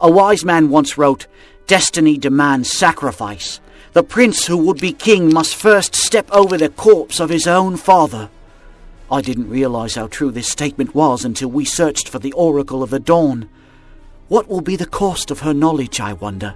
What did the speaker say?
A wise man once wrote, Destiny demands sacrifice. The prince who would be king must first step over the corpse of his own father. I didn't realize how true this statement was until we searched for the Oracle of the Dawn. What will be the cost of her knowledge, I wonder?